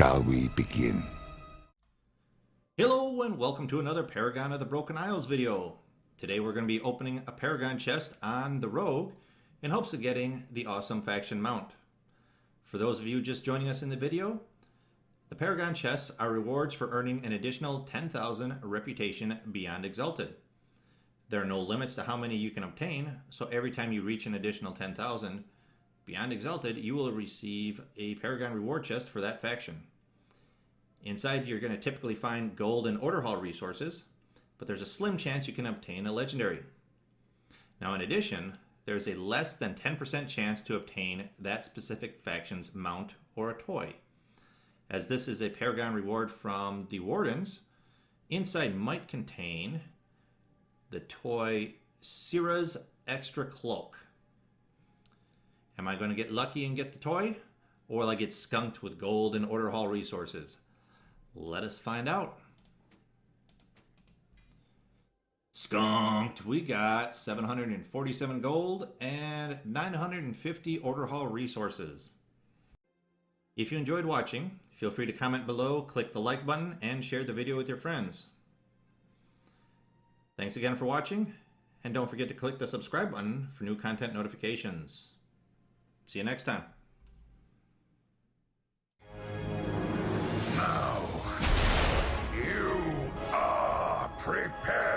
Shall we begin? Hello and welcome to another Paragon of the Broken Isles video. Today we're going to be opening a Paragon chest on the Rogue in hopes of getting the awesome faction mount. For those of you just joining us in the video, the Paragon chests are rewards for earning an additional 10,000 reputation beyond Exalted. There are no limits to how many you can obtain, so every time you reach an additional 10,000 beyond Exalted, you will receive a Paragon reward chest for that faction. Inside, you're going to typically find gold and order hall resources, but there's a slim chance you can obtain a legendary. Now, in addition, there's a less than 10% chance to obtain that specific faction's mount or a toy. As this is a Paragon reward from the Wardens, inside might contain the toy Sira's Extra Cloak. Am I going to get lucky and get the toy? Or will I get skunked with gold and order hall resources? Let us find out. Skunked. We got 747 gold and 950 order hall resources. If you enjoyed watching, feel free to comment below, click the like button, and share the video with your friends. Thanks again for watching, and don't forget to click the subscribe button for new content notifications. See you next time. Now, you are prepared.